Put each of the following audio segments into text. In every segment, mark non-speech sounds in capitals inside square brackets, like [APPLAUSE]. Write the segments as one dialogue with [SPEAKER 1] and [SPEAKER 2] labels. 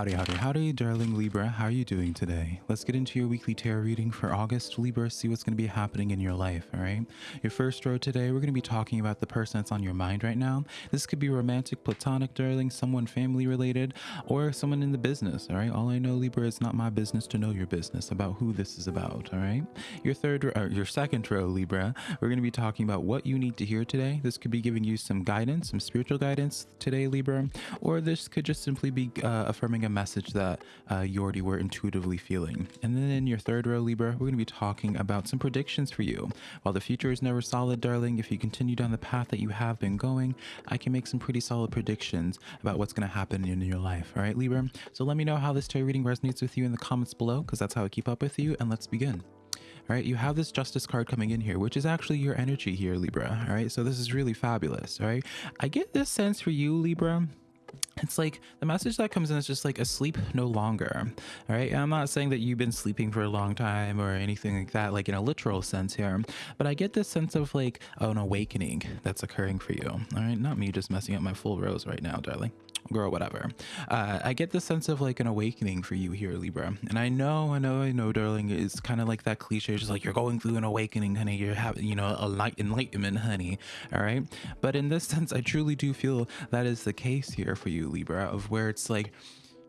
[SPEAKER 1] Howdy, howdy, howdy, darling Libra. How are you doing today? Let's get into your weekly tarot reading for August. Libra, see what's going to be happening in your life, all right? Your first row today, we're going to be talking about the person that's on your mind right now. This could be romantic, platonic, darling, someone family related, or someone in the business, all right? All I know, Libra, it's not my business to know your business about who this is about, all right? Your third, or your second row, Libra, we're going to be talking about what you need to hear today. This could be giving you some guidance, some spiritual guidance today, Libra, or this could just simply be uh, affirming a message that uh, you already were intuitively feeling. And then in your third row, Libra, we're going to be talking about some predictions for you. While the future is never solid, darling, if you continue down the path that you have been going, I can make some pretty solid predictions about what's going to happen in your life. All right, Libra? So let me know how this tarot reading resonates with you in the comments below, because that's how I keep up with you. And let's begin. All right, you have this justice card coming in here, which is actually your energy here, Libra. All right, so this is really fabulous. All right, I get this sense for you, Libra it's like the message that comes in is just like asleep no longer all right i'm not saying that you've been sleeping for a long time or anything like that like in a literal sense here but i get this sense of like an awakening that's occurring for you all right not me just messing up my full rows right now darling girl whatever. Uh, i get the sense of like an awakening for you here libra. And i know i know i know darling it's kind of like that cliche just like you're going through an awakening honey. You're having you know a light enlightenment honey. All right? But in this sense i truly do feel that is the case here for you libra of where it's like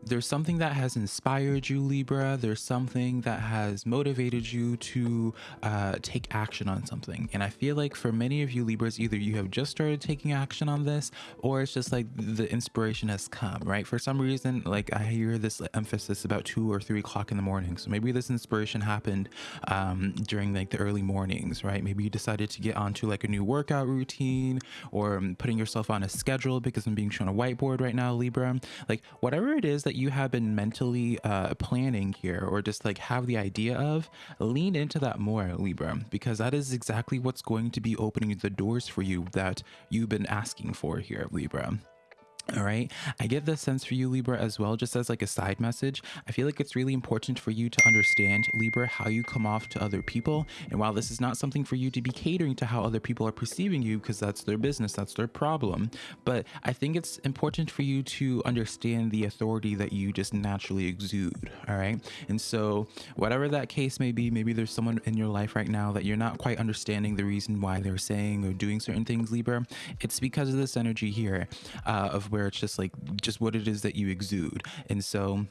[SPEAKER 1] there's something that has inspired you, Libra. There's something that has motivated you to uh, take action on something. And I feel like for many of you Libras, either you have just started taking action on this or it's just like the inspiration has come, right? For some reason, like I hear this emphasis about two or three o'clock in the morning. So maybe this inspiration happened um, during like the early mornings, right? Maybe you decided to get onto like a new workout routine or um, putting yourself on a schedule because I'm being shown a whiteboard right now, Libra. Like whatever it is that that you have been mentally uh, planning here or just like have the idea of, lean into that more, Libra, because that is exactly what's going to be opening the doors for you that you've been asking for here, Libra. All right. I get the sense for you, Libra, as well, just as like a side message. I feel like it's really important for you to understand, Libra, how you come off to other people. And while this is not something for you to be catering to how other people are perceiving you, because that's their business, that's their problem. But I think it's important for you to understand the authority that you just naturally exude. All right. And so, whatever that case may be, maybe there's someone in your life right now that you're not quite understanding the reason why they're saying or doing certain things, Libra. It's because of this energy here uh, of where it's just like just what it is that you exude. And so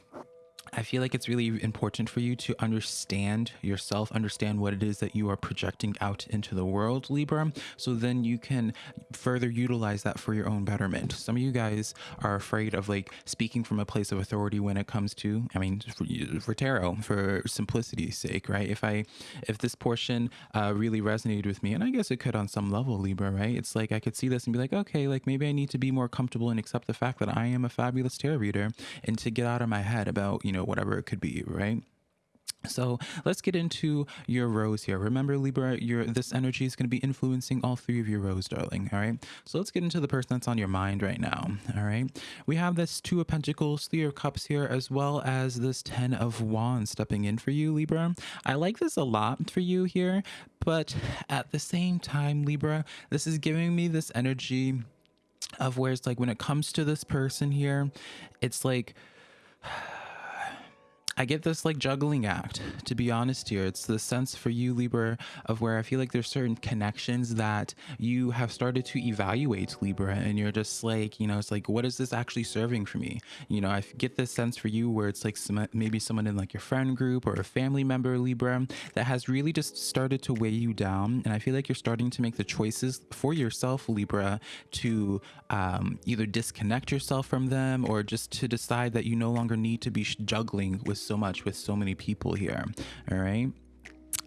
[SPEAKER 1] I feel like it's really important for you to understand yourself, understand what it is that you are projecting out into the world, Libra, so then you can further utilize that for your own betterment. Some of you guys are afraid of like speaking from a place of authority when it comes to, I mean, for, for tarot, for simplicity's sake, right? If I, if this portion uh, really resonated with me, and I guess it could on some level, Libra, right? It's like I could see this and be like, okay, like maybe I need to be more comfortable and accept the fact that I am a fabulous tarot reader and to get out of my head about, you know, know, whatever it could be, right? So let's get into your rows here. Remember, Libra, your this energy is going to be influencing all three of your rows, darling. All right. So let's get into the person that's on your mind right now. All right. We have this Two of Pentacles, Three of Cups here, as well as this Ten of Wands stepping in for you, Libra. I like this a lot for you here, but at the same time, Libra, this is giving me this energy of where it's like when it comes to this person here, it's like I get this like juggling act, to be honest here. It's the sense for you, Libra, of where I feel like there's certain connections that you have started to evaluate, Libra, and you're just like, you know, it's like, what is this actually serving for me? You know, I get this sense for you where it's like some, maybe someone in like your friend group or a family member, Libra, that has really just started to weigh you down. And I feel like you're starting to make the choices for yourself, Libra, to um, either disconnect yourself from them or just to decide that you no longer need to be juggling with so much with so many people here. All right.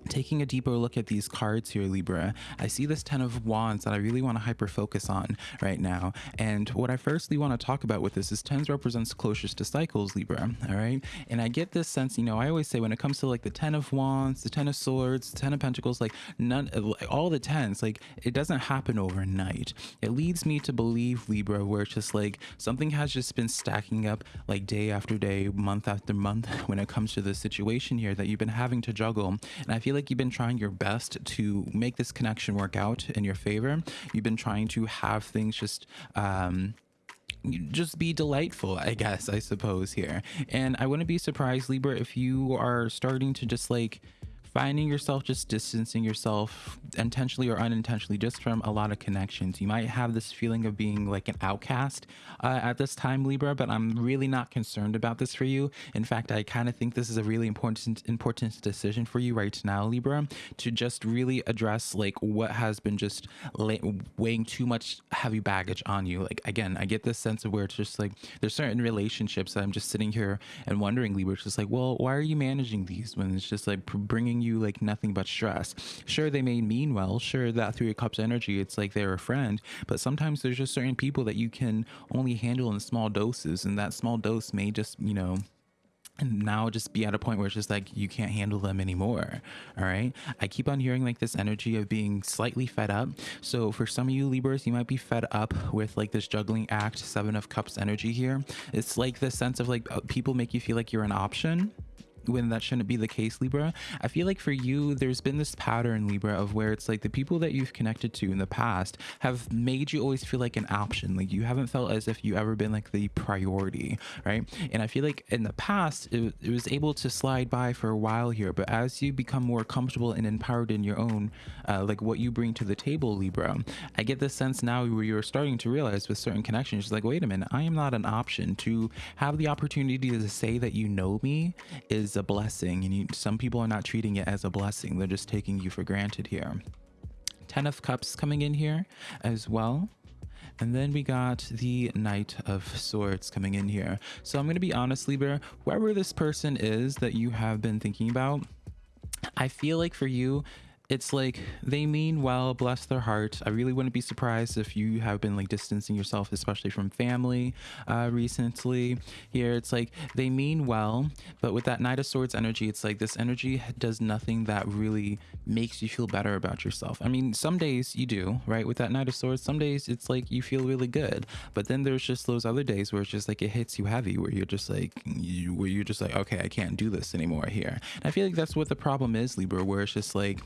[SPEAKER 1] Taking a deeper look at these cards here, Libra, I see this Ten of Wands that I really want to hyper focus on right now. And what I firstly want to talk about with this is Tens represents closures to cycles, Libra, all right? And I get this sense, you know, I always say when it comes to like the Ten of Wands, the Ten of Swords, the Ten of Pentacles, like none, of all the tens, like it doesn't happen overnight. It leads me to believe, Libra, where it's just like something has just been stacking up like day after day, month after month [LAUGHS] when it comes to this situation here that you've been having to juggle. And I feel like you've been trying your best to make this connection work out in your favor. You've been trying to have things just um, just be delightful, I guess, I suppose, here. And I wouldn't be surprised, Libra, if you are starting to just like finding yourself just distancing yourself intentionally or unintentionally just from a lot of connections. You might have this feeling of being like an outcast uh, at this time, Libra, but I'm really not concerned about this for you. In fact, I kind of think this is a really important important decision for you right now, Libra, to just really address like what has been just weighing too much heavy baggage on you. Like again, I get this sense of where it's just like there's certain relationships that I'm just sitting here and wondering, Libra, it's just like, well, why are you managing these when it's just like bringing you like nothing but stress. Sure, they may mean well. Sure, that through your cup's energy, it's like they're a friend. But sometimes there's just certain people that you can only handle in small doses, and that small dose may just, you know, and now just be at a point where it's just like you can't handle them anymore all right i keep on hearing like this energy of being slightly fed up so for some of you libras you might be fed up with like this juggling act seven of cups energy here it's like the sense of like uh, people make you feel like you're an option when that shouldn't be the case, Libra. I feel like for you, there's been this pattern, Libra, of where it's like the people that you've connected to in the past have made you always feel like an option. Like you haven't felt as if you ever been like the priority, right? And I feel like in the past, it, it was able to slide by for a while here, but as you become more comfortable and empowered in your own, uh, like what you bring to the table, Libra, I get this sense now where you're starting to realize with certain connections, like, wait a minute, I am not an option. To have the opportunity to say that you know me is a blessing and you, some people are not treating it as a blessing. They're just taking you for granted here. Ten of cups coming in here as well. And then we got the Knight of Swords coming in here. So I'm going to be honest, Libra, whoever this person is that you have been thinking about, I feel like for you, it's like they mean well, bless their heart. I really wouldn't be surprised if you have been like distancing yourself, especially from family uh, recently. Here, it's like they mean well, but with that Knight of Swords energy, it's like this energy does nothing that really makes you feel better about yourself. I mean, some days you do, right? With that Knight of Swords, some days it's like you feel really good, but then there's just those other days where it's just like it hits you heavy, where you're just like, you, where you're just like, okay, I can't do this anymore here. And I feel like that's what the problem is, Libra, where it's just like,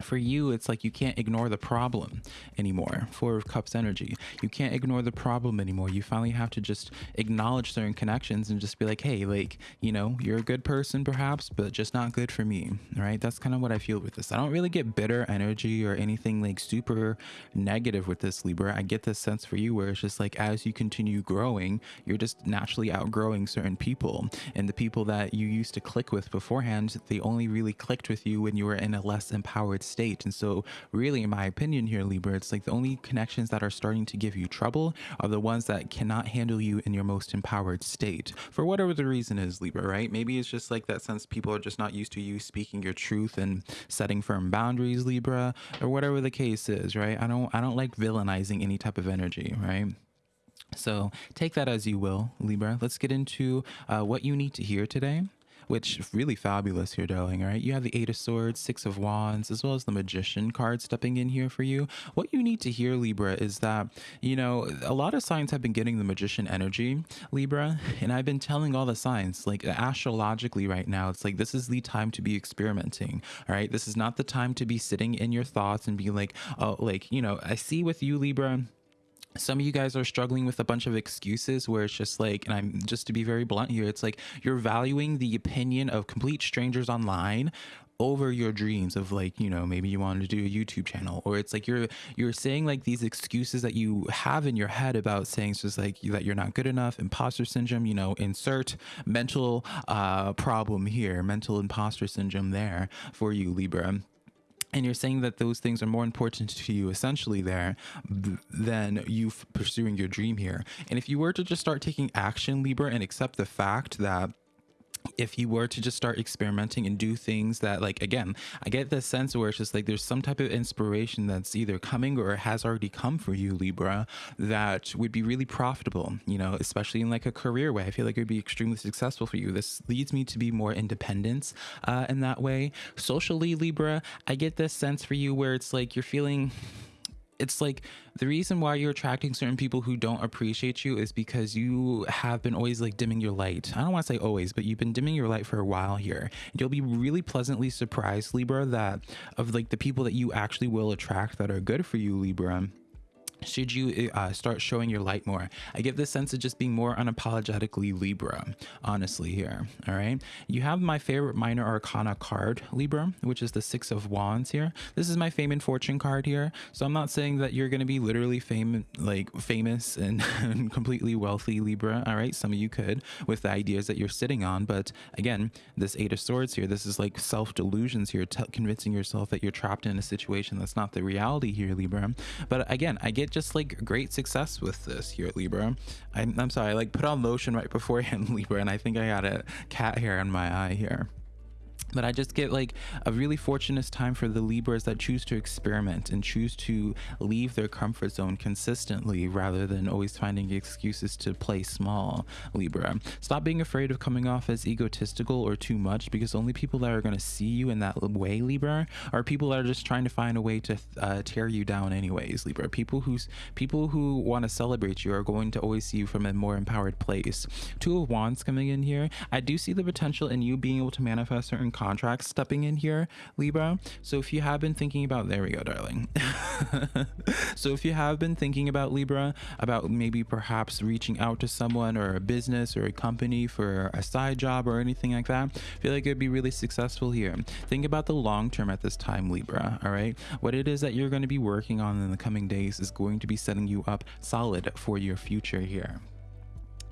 [SPEAKER 1] for you it's like you can't ignore the problem anymore four of cups energy. You can't ignore the problem anymore. You finally have to just acknowledge certain connections and just be like hey like you know you're a good person perhaps but just not good for me right? That's kind of what i feel with this. I don't really get bitter energy or anything like super negative with this libra. I get this sense for you where it's just like as you continue growing you're just naturally outgrowing certain people. And the people that you used to click with beforehand they only really clicked with you when you were in a less empowered state. And so, really, in my opinion here, Libra, it's like the only connections that are starting to give you trouble are the ones that cannot handle you in your most empowered state. For whatever the reason is, Libra, right? Maybe it's just like that sense people are just not used to you speaking your truth and setting firm boundaries, Libra, or whatever the case is, right? I don't I don't like villainizing any type of energy, right? So take that as you will, Libra. Let's get into uh, what you need to hear today which really fabulous here, darling. All right, you have the Eight of Swords, Six of Wands, as well as the Magician card stepping in here for you. What you need to hear, Libra, is that you know a lot of signs have been getting the Magician energy, Libra, and I've been telling all the signs like astrologically right now. It's like this is the time to be experimenting. All right, this is not the time to be sitting in your thoughts and be like, oh, like you know, I see with you, Libra some of you guys are struggling with a bunch of excuses where it's just like and i'm just to be very blunt here it's like you're valuing the opinion of complete strangers online over your dreams of like you know maybe you wanted to do a youtube channel or it's like you're you're saying like these excuses that you have in your head about saying it's just like that you're not good enough imposter syndrome you know insert mental uh problem here mental imposter syndrome there for you libra and you're saying that those things are more important to you essentially there than you pursuing your dream here. And if you were to just start taking action libra and accept the fact that if you were to just start experimenting and do things that like again i get the sense where it's just like there's some type of inspiration that's either coming or has already come for you libra that would be really profitable you know especially in like a career way. I feel like it would be extremely successful for you. This leads me to be more independent uh, in that way. Socially libra i get this sense for you where it's like you're feeling it's like the reason why you're attracting certain people who don't appreciate you is because you have been always like dimming your light. I don't want to say always, but you've been dimming your light for a while here. And you'll be really pleasantly surprised, Libra, that of like the people that you actually will attract that are good for you, Libra should you uh, start showing your light more? I get this sense of just being more unapologetically libra honestly here all right? You have my favorite minor arcana card libra which is the six of wands here. This is my fame and fortune card here. So i'm not saying that you're going to be literally fame like famous and, [LAUGHS] and completely wealthy libra all right? Some of you could with the ideas that you're sitting on. But again this eight of swords here this is like self delusions here convincing yourself that you're trapped in a situation that's not the reality here libra. But again i get just like great success with this here at Libra. I'm, I'm sorry, I like put on lotion right [LAUGHS] beforehand Libra and I think I got a cat hair in my eye here but I just get like a really fortunate time for the Libras that choose to experiment and choose to leave their comfort zone consistently rather than always finding excuses to play small, Libra. Stop being afraid of coming off as egotistical or too much because only people that are going to see you in that way, Libra, are people that are just trying to find a way to uh, tear you down anyways, Libra. People who's people who want to celebrate you are going to always see you from a more empowered place. Two of Wands coming in here. I do see the potential in you being able to manifest certain contracts stepping in here, Libra. So if you have been thinking about, there we go, darling. [LAUGHS] so if you have been thinking about Libra, about maybe perhaps reaching out to someone or a business or a company for a side job or anything like that, I feel like it'd be really successful here. Think about the long term at this time, Libra. All right. What it is that you're going to be working on in the coming days is going to be setting you up solid for your future here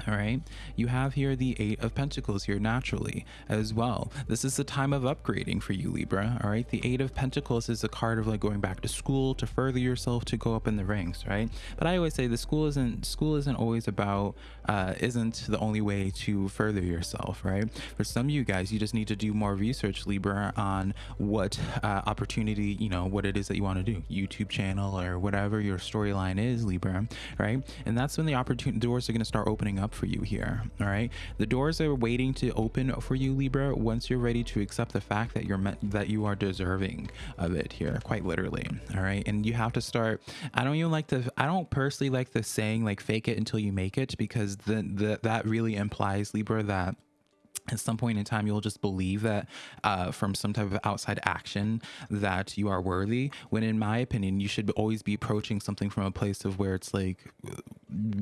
[SPEAKER 1] all right? You have here the eight of pentacles here naturally as well. This is the time of upgrading for you libra. All right? The eight of pentacles is a card of like going back to school to further yourself to go up in the ranks right? But i always say the school isn't school isn't always about uh isn't the only way to further yourself right? For some of you guys you just need to do more research libra on what uh, opportunity you know what it is that you want to do. Youtube channel or whatever your storyline is libra right? And that's when the opportunity doors are going to start opening up for you here all right? The doors are waiting to open for you libra once you're ready to accept the fact that you're meant that you are deserving of it here quite literally all right? And you have to start i don't even like the i don't personally like the saying like fake it until you make it because the, the that really implies libra that at some point in time you'll just believe that uh, from some type of outside action that you are worthy when in my opinion you should always be approaching something from a place of where it's like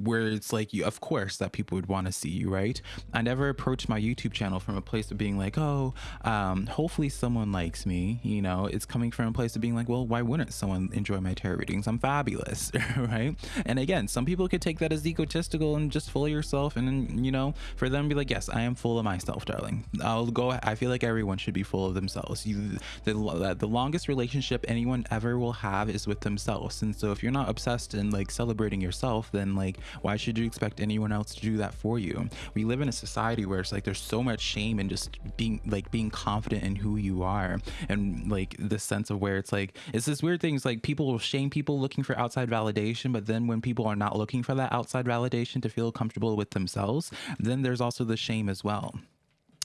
[SPEAKER 1] where it's like you of course that people would want to see you right? I never approached my youtube channel from a place of being like oh um, hopefully someone likes me you know? It's coming from a place of being like well why wouldn't someone enjoy my tarot readings? I'm fabulous [LAUGHS] right? And again some people could take that as egotistical and just full of yourself and you know for them be like yes i am full of myself yourself, darling. I'll go. I feel like everyone should be full of themselves. You, the, the longest relationship anyone ever will have is with themselves. And so if you're not obsessed and like celebrating yourself, then like, why should you expect anyone else to do that for you? We live in a society where it's like there's so much shame in just being like being confident in who you are and like the sense of where it's like it's this weird thing. It's like people will shame people looking for outside validation, but then when people are not looking for that outside validation to feel comfortable with themselves, then there's also the shame as well.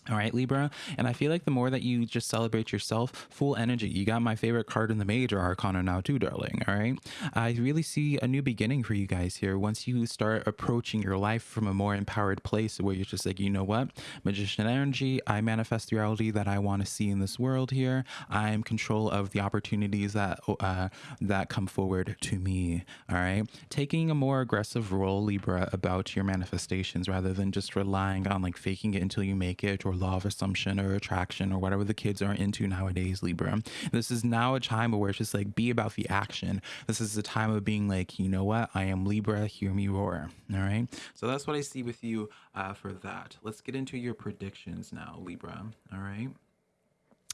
[SPEAKER 1] All right, Libra. And I feel like the more that you just celebrate yourself, full energy. You got my favorite card in the major arcana now, too, darling. All right. I really see a new beginning for you guys here once you start approaching your life from a more empowered place where you're just like, you know what? Magician energy. I manifest the reality that I want to see in this world here. I am control of the opportunities that uh, that come forward to me. All right. Taking a more aggressive role, Libra, about your manifestations rather than just relying on like faking it until you make it or law of assumption or attraction or whatever the kids are into nowadays, Libra. This is now a time where it's just like be about the action. This is a time of being like, you know what? I am Libra, hear me roar. All right. So that's what I see with you uh, for that. Let's get into your predictions now, Libra. All right.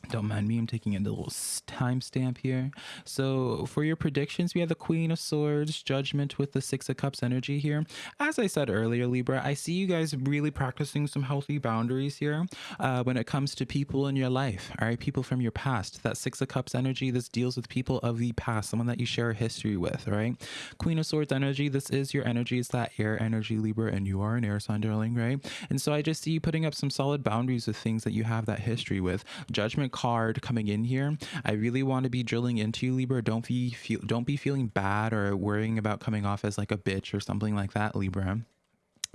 [SPEAKER 1] Don't mind me, I'm taking a little timestamp here. So, for your predictions, we have the Queen of Swords, Judgment with the Six of Cups energy here. As I said earlier, Libra, I see you guys really practicing some healthy boundaries here uh, when it comes to people in your life, all right? People from your past. That Six of Cups energy, this deals with people of the past, someone that you share a history with, right? Queen of Swords energy, this is your energy, it's that air energy, Libra, and you are an air sign, darling, right? And so I just see you putting up some solid boundaries with things that you have that history with. Judgment card coming in here. I really want to be drilling into you, Libra. Don't be feel, don't be feeling bad or worrying about coming off as like a bitch or something like that, Libra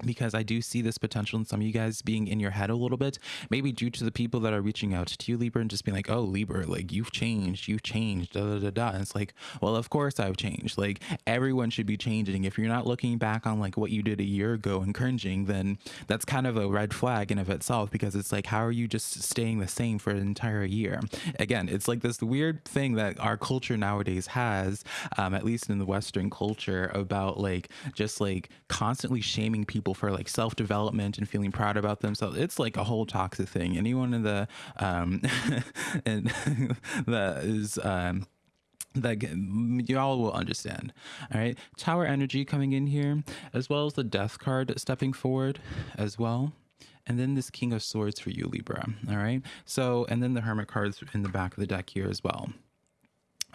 [SPEAKER 1] because I do see this potential in some of you guys being in your head a little bit, maybe due to the people that are reaching out to you, Libra, and just being like, oh, Libra, like you've changed, you've changed, da da da da. And it's like, well, of course I've changed. Like everyone should be changing. If you're not looking back on like what you did a year ago and cringing, then that's kind of a red flag in of itself because it's like, how are you just staying the same for an entire year? Again, it's like this weird thing that our culture nowadays has, um, at least in the Western culture, about like just like constantly shaming people people for like self development and feeling proud about themselves. It's like a whole toxic thing. Anyone in the um, [LAUGHS] and [LAUGHS] that is um, that y'all will understand. All right, Tower energy coming in here, as well as the Death card stepping forward, as well. And then this King of Swords for you, Libra. All right. So, and then the Hermit cards in the back of the deck here as well.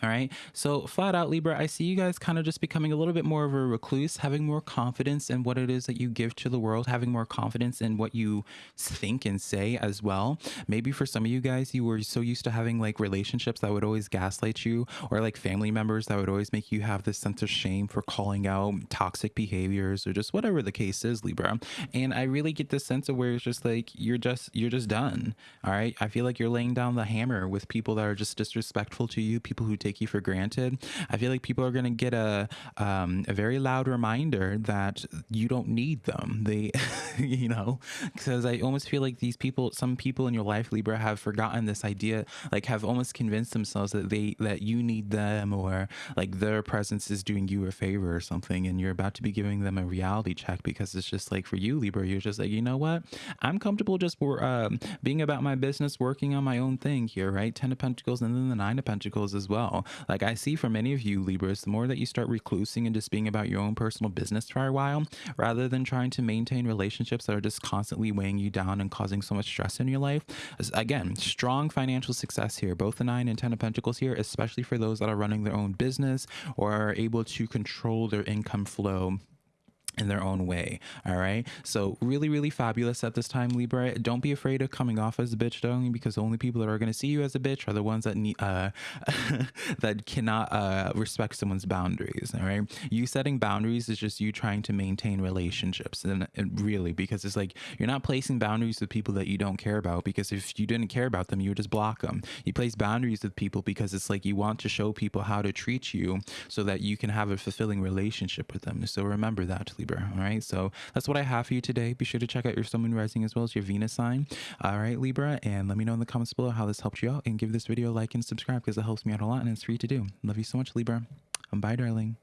[SPEAKER 1] All right. So, flat out, Libra, I see you guys kind of just becoming a little bit more of a recluse, having more confidence in what it is that you give to the world, having more confidence in what you think and say as well. Maybe for some of you guys, you were so used to having like relationships that would always gaslight you, or like family members that would always make you have this sense of shame for calling out toxic behaviors or just whatever the case is, Libra. And I really get this sense of where it's just like you're just you're just done. All right. I feel like you're laying down the hammer with people that are just disrespectful to you, people who take take you for granted, I feel like people are going to get a um, a very loud reminder that you don't need them. They, [LAUGHS] you know, because I almost feel like these people, some people in your life, Libra, have forgotten this idea, like have almost convinced themselves that they that you need them or like their presence is doing you a favor or something, and you're about to be giving them a reality check because it's just like for you, Libra, you're just like, you know what, I'm comfortable just um, being about my business, working on my own thing here, right? Ten of Pentacles and then the Nine of Pentacles as well. Like I see for many of you Libras, the more that you start reclusing and just being about your own personal business for a while, rather than trying to maintain relationships that are just constantly weighing you down and causing so much stress in your life. Again, strong financial success here, both the nine and 10 of pentacles here, especially for those that are running their own business or are able to control their income flow in their own way. All right. So really, really fabulous at this time, Libra. Don't be afraid of coming off as a bitch, though, because the only people that are going to see you as a bitch are the ones that need uh [LAUGHS] that cannot uh respect someone's boundaries. All right. You setting boundaries is just you trying to maintain relationships, and, and really because it's like you're not placing boundaries with people that you don't care about. Because if you didn't care about them, you would just block them. You place boundaries with people because it's like you want to show people how to treat you so that you can have a fulfilling relationship with them. So remember that, Libra. All right. So that's what I have for you today. Be sure to check out your Sun Moon Rising as well as your Venus sign. All right, Libra. And let me know in the comments below how this helped you out and give this video a like and subscribe because it helps me out a lot and it's free to do. Love you so much, Libra. And Bye, darling.